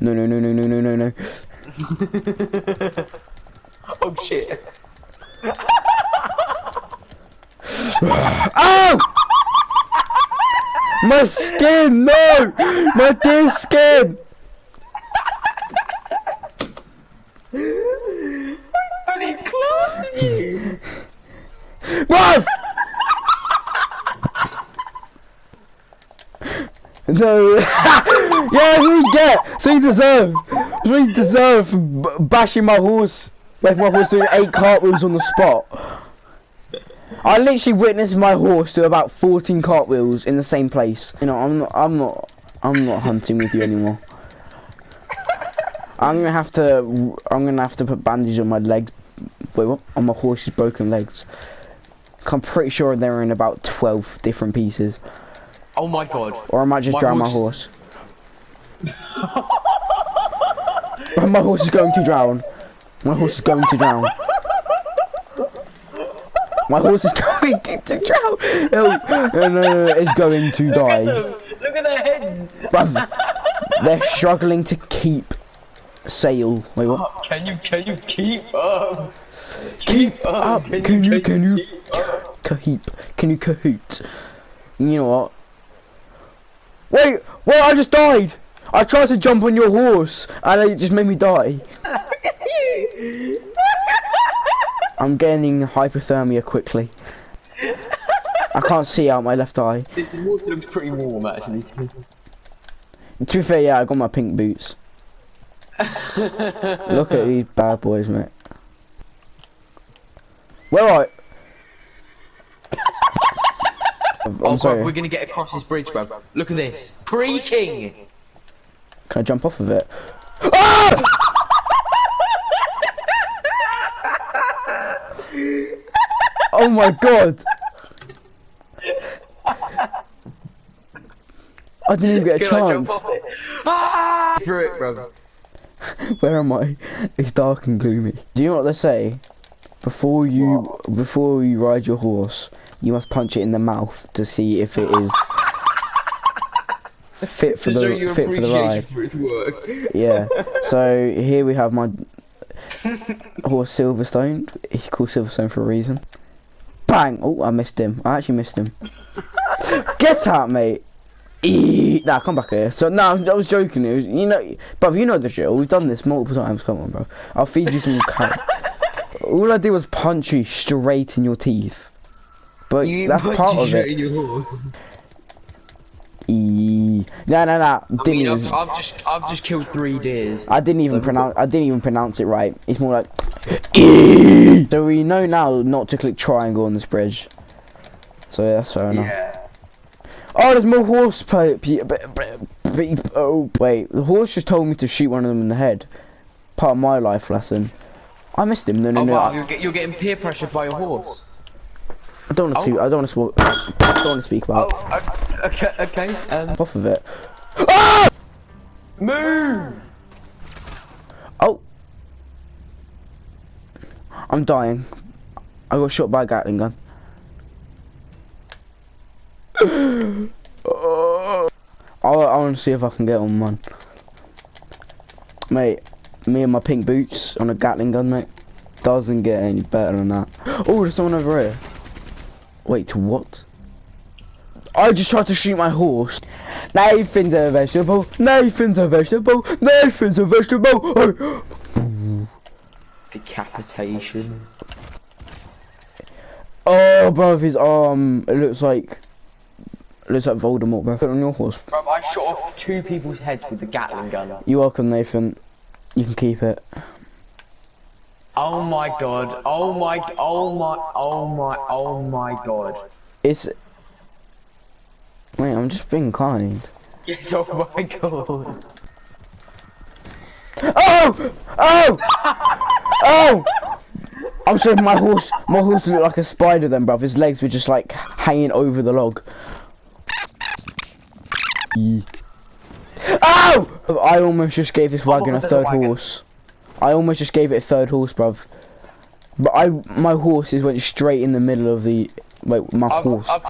No, no, no, no, no, no, no, no. oh shit. Oh! My skin, no! My dear skin! Bloody clapped you. Bruv! No. yeah, that's what you get. What you deserve. What you deserve bashing my horse. Like my horse doing eight cartwheels on the spot. I literally witnessed my horse do about 14 cartwheels in the same place. You know, I'm not, I'm not, I'm not hunting with you anymore. I'm gonna have to, I'm gonna have to put bandages on my legs. Wait, what? On my horse's broken legs. I'm pretty sure they're in about 12 different pieces. Oh my god. Or I might just My drown my horse horse. my horse is going to drown. My horse is going to drown. My horse is going to drown. No, no, no, no, it's going to Look die. them. Look at their heads. Bruv, they're struggling to keep sail. Wait, what? Can you can you keep up? Keep up. Can you, can you, keep up? cahoot? Can you cahoot? You know what? Wait, wait, I just died. I tried to jump on your horse and it just made me die. I'm gaining hypothermia quickly. I can't see out my left eye. This water looks pretty warm actually. To be fair, yeah, I got my pink boots. Look at these bad boys, mate. Where are I? I'm oh sorry. god, we're gonna get across this bridge, bro. Look at this. Creaking! Can I jump off of it? Ah! oh my god! I didn't even get a Can chance. it? Ah! Through it, bro. Where am I? It's dark and gloomy. Do you know what they say? Before you before you ride your horse, you must punch it in the mouth to see if it is fit for To the fit for the ride. for its work. Yeah. So here we have my horse Silverstone. He's called Silverstone for a reason. Bang! Oh, I missed him. I actually missed him. Get out, mate. Eee. Nah, come back here. So no, I was joking. It was, you know, but you know the drill. We've done this multiple times. Come on, bro. I'll feed you some carrot. All I did was punch you straight in your teeth. But You that's punch part you of it. in your horse. Eee. Nah, nah, nah. I mean, I've, I've just I've just killed three deers. I didn't even So- pronounce. I didn't even pronounce it right. It's more like. "Eee." so we know now not to click triangle on this bridge. So yeah, that's fair enough. Yeah. Oh, there's more horse pipe. Oh wait, the horse just told me to shoot one of them in the head. Part of my life lesson. I missed him. No, no, Oh no. wow, I, you're, get, you're getting peer pressured by your horse. I don't want to. I don't want to. I don't want to speak about. Oh, okay, okay. Um, Off of it. Ah! move! Oh. I'm dying. I got shot by a Gatling gun. oh. I, I want to see if I can get on one. Mate, me and my pink boots on a Gatling gun, mate. Doesn't get any better than that. Oh, there's someone over here. Wait, what? I just tried to shoot my horse. Nathan's a vegetable. Nathan's a vegetable. Nathan's a vegetable. Decapitation. Oh, bro, his arm. It looks like. It looks like Voldemort, bro. Put it on your horse. Bro, I shot off two people's heads with the Gatling gun. You're welcome, Nathan. You can keep it. Oh my god. Oh my. Oh, oh my. Oh my. Oh my god. It's. Wait, I'm just being kind. Yes, oh my god. Oh! Oh! Oh! I'm sorry, my horse. My horse looked like a spider then, bruv. His legs were just like hanging over the log. Oh! I almost just gave this wagon a there's a third wagon. horse. I almost just gave it a third horse, bruv. But I, my horses went straight in the middle of the. Wait, my I've, horse. I've,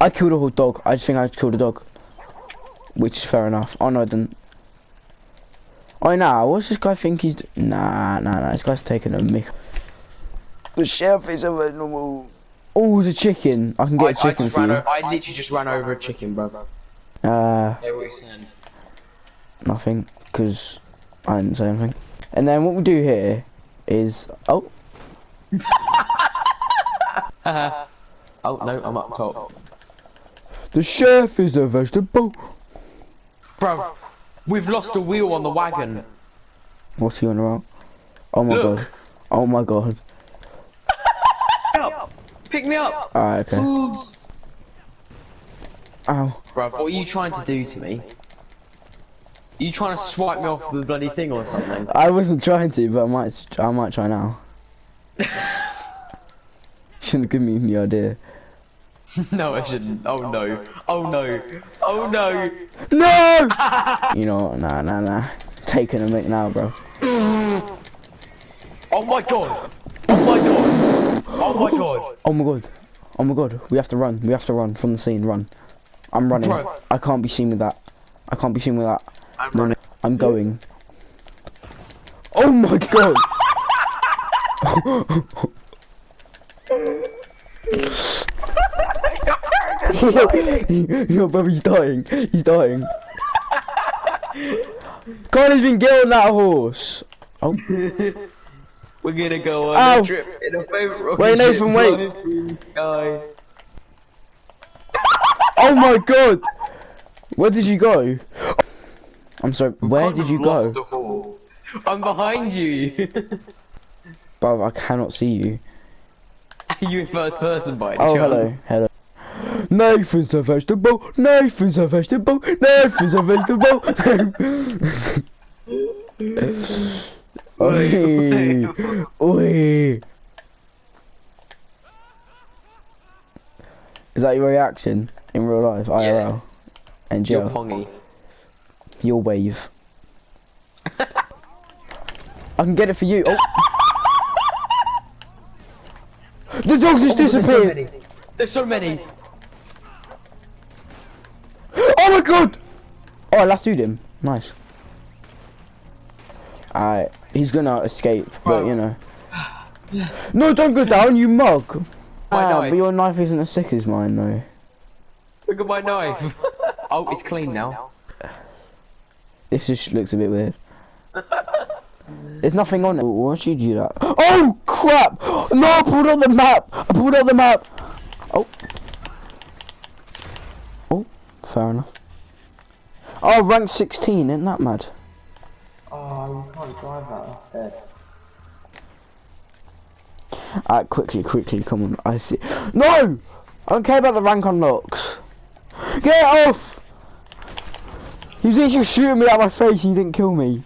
I killed a whole dog. I just think I killed a dog. which is fair enough. Oh no, I didn't. Oh nah, what's this guy think he's? d- Nah, nah, nah. This guy's taking a mick. The chef is a normal... Oh, the chicken. I can get I, a chicken I, just for ran you. I literally just ran over a chicken, bro. Uh, Yeah, what are you saying? nothing, because I didn't say anything. And then what we do here is oh, oh no, I'm up top. the chef is a vegetable. Bro, we've lost a wheel on the wagon. What's he on about? Oh my Look. god. Oh my god. Pick me up! Pick me up! Alright, okay. Boobs! Oh. Ow. Bro, what are you trying to do to me? Are you trying to swipe me off the bloody thing or something? I wasn't trying to, but I might. I might try now. Shouldn't give me the idea. no, I shouldn't. Oh no. Oh no. Oh no. No! you know what? Nah, nah, nah. Taking a mic now, bro. Oh my god. Oh my god. Oh my god. Oh my god. Oh my god. We have to run. We have to run from the scene. Run. I'm running. Bro. I can't be seen with that. I can't be seen with that. I'm No, running. I'm going. Oh my god! Yo, bro, he's dying. He's dying. Can't even get on that horse. Oh, We're gonna go on Ow. a trip in a boat rocket Wait, ship Nathan, wait. flying through the sky. Oh my god! Where did you go? I'm sorry. Where did you go? lost a haul. I'm behind you. Bro, I cannot see you. Are you in first person by any Oh, chance? hello, hello. Nathan's a vegetable. Nathan's a vegetable. Nathan's a vegetable. Oi, oi. Is that your reaction in real life, IRL, and You're pongy. Your wave. I can get it for you. Oh. The dog just oh, There's so disappeared. many. There's so many. Oh my god! Oh, I lassoed him. Nice. Alright, he's gonna escape, but you know. No, don't go down, you mug! My Ah, knife. but your knife isn't as sick as mine, though. Look at my knife. oh, it's clean now. This just looks a bit weird. There's nothing on it. Why should you do that? Oh, crap! No, I pulled out the map! I pulled out the map! Oh. Oh, fair enough. Oh, rank 16, isn't that mad? Oh, you can't drive that. Alright, quickly, quickly, come on. I see. No! I don't care about the rank unlocks. Get off! He was literally shooting me at my face. He didn't kill me.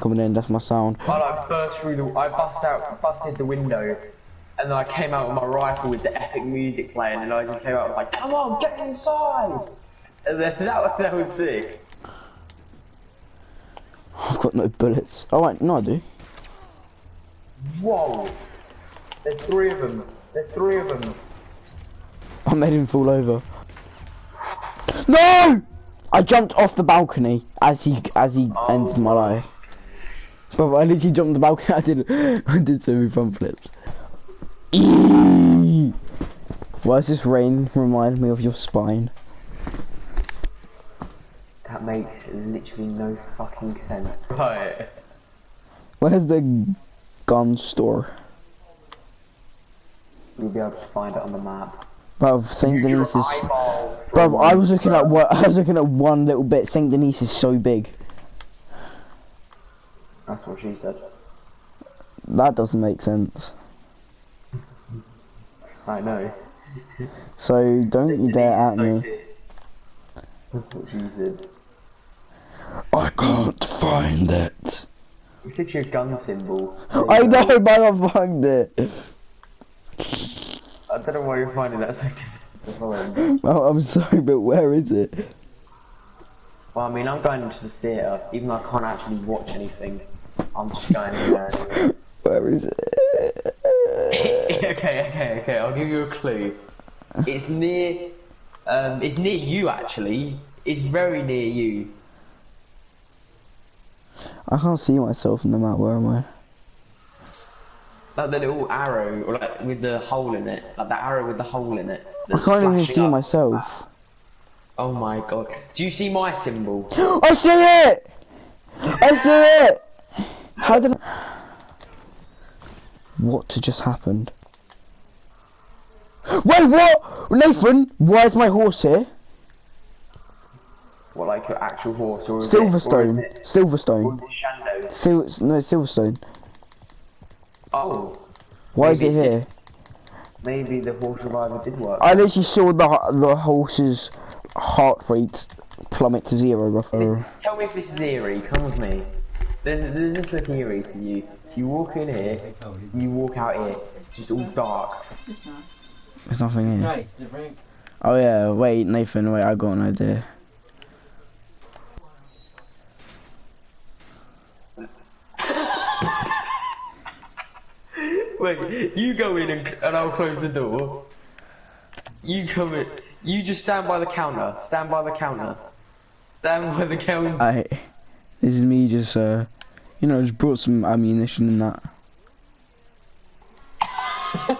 Coming in, that's my sound. I burst through the. I bust out, busted the window, and then I came out with my rifle with the epic music playing, and I just came out like, "Come on, get inside!" And then that was that was sick. I've got no bullets. Oh wait, no, I do. Whoa! There's three of them. There's three of them. I made him fall over. No! I jumped off the balcony as he as he oh. ended my life. But I literally jumped the balcony. I did I did so many front flips. Eee! Why does this rain remind me of your spine? That makes literally no fucking sense. Right. Where's the gun store? You'll be able to find it on the map. Bruv, Saint Use your Denis is. eyeballs. Bruv, I was looking at what I was looking at one little bit. Saint Denis is so big. That's what she said. That doesn't make sense. I know. So don't you dare at me. That's what she said. I can't find it. It's literally your gun symbol. I know, but I found it. I don't know why you're finding that so difficult. Well, I'm sorry, but where is it? Well, I mean, I'm going into the theatre, even though I can't actually watch anything. I'm just going in there anyway. Where is it? okay, okay, okay. I'll give you a clue. It's near. Um, it's near you actually. It's very near you. I can't see myself in the map. Where am I? Like the little arrow, or like with the hole in it. Like the arrow with the hole in it. I can't even see up. myself. Oh my god. Do you see my symbol? I see it! I see it! How did I... What just happened? Wait, what? Nathan, why is my horse here? What, like your actual horse, or is or is Silverstone. it, or Silverstone. Sil no, Silverstone. Oh, Why is it Maybe it here? maybe the horse reviver did work. I literally saw the the horse's heart rate plummet to zero, This- tell me if this is eerie. Come with me. There's does this look eerie to you? If you walk in here, you walk out here, it's just all dark. There's nothing here. Nice. Oh yeah, wait, Nathan, wait, I got an idea. Wait, you go in and, and I'll close the door. You come in. You just stand by the counter. Stand by the counter. Stand by the counter. I, this is me just, uh, you know, just brought some ammunition and that.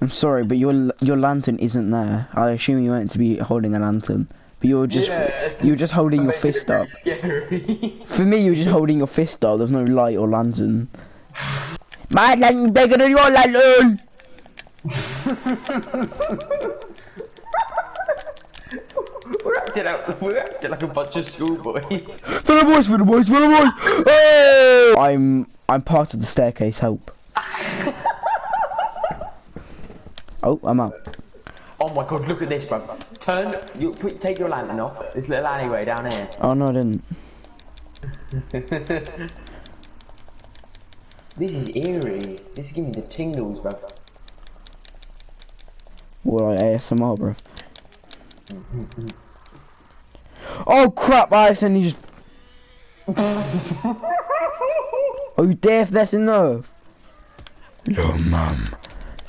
I'm sorry, but your your lantern isn't there. I assume you meant to be holding a lantern, but you're just Yeah. you're just holding your fist up. For me, you're just holding your fist up. There's no light or lantern. My lantern's bigger than your lantern. we're acting out. We're acting like a bunch of schoolboys. For the boys, for the boys, for the boys. Hey! I'm I'm part of the staircase. Help. oh, I'm out. Oh my god, look at this, bro. Turn. You put. Take your lantern off. This little alleyway down here. Oh no, I didn't. This is eerie. This is giving me the tingles, bro. Well, like ASMR, bro. oh crap! I accidentally just. oh, you deaf? That's enough. Your mum,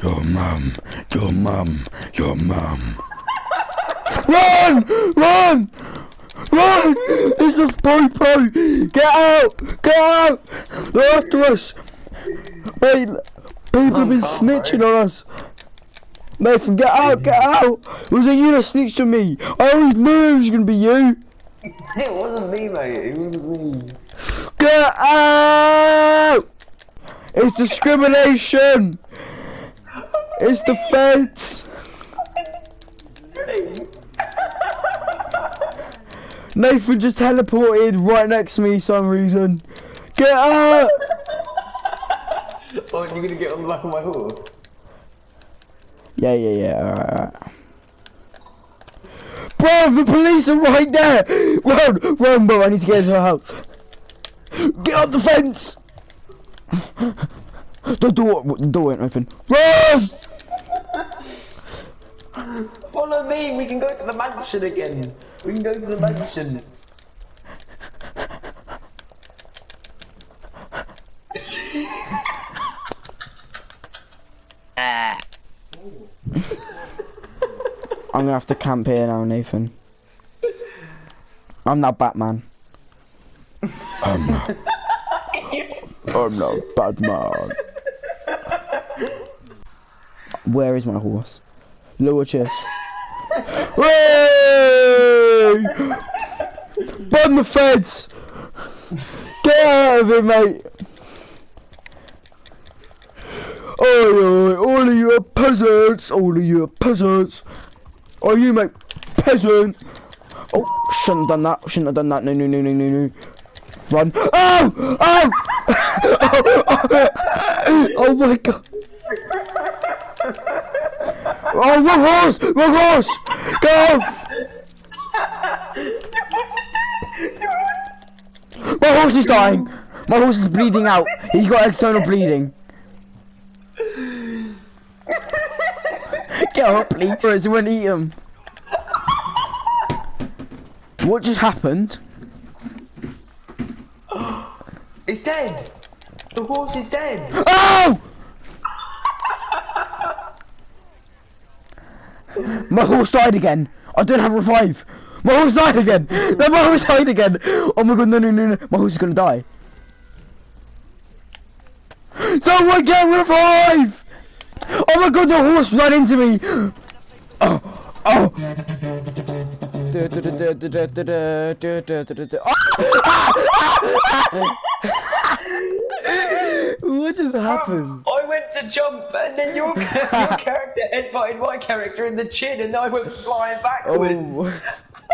your mum, your mum, your mum. run! Run! Run! It's the popo! Get out! Get out! They're after us! Wait, people have been Oh, snitching on us. Nathan, get out, get mm. out! Was it you that snitched on me? I always knew it was gonna be you! It wasn't me, mate. It wasn't me. Get out! It's discrimination! It's the feds! Nathan just teleported right next to me for some reason. Get out! Oh, you're gonna get on the back of my horse? Yeah, yeah, yeah, alright, alright. Bro, the police are right there! Run, run, bro, I need to get into the house. Get up the fence! The door, the door ain't open. Run! Follow me. We can go to the mansion again. We can go to the mansion. I'm gonna have to camp here now, Nathan. I'm not Batman. I'm not. I'm not Batman. Where is my horse? Lower chest. Hey! Burn the feds! Get out of here, mate! Oi, oi, all of you are peasants! All of you are peasants! Oh, you mate, peasant! Oh, shouldn't have done that. Shouldn't have done that. No, no, no, no, no, no. Run! Oh! Oh! oh my god! Oh, wrong horse! Wrong horse! Go off! My horse is dying! My horse is bleeding out. He's got external bleeding. Get up, please, or else it won't eat him. What just happened? It's dead. The horse is dead. Oh! My horse died again. I don't have revive. My horse died again. No, my horse died again. Oh my god, no, no, no, no. My horse is gonna die. Someone get revive! Oh my god, the horse ran into me. Oh, oh. What just happened? I went to jump and then your, your character headbutted my character in the chin and I went flying oh. backwards. Oh.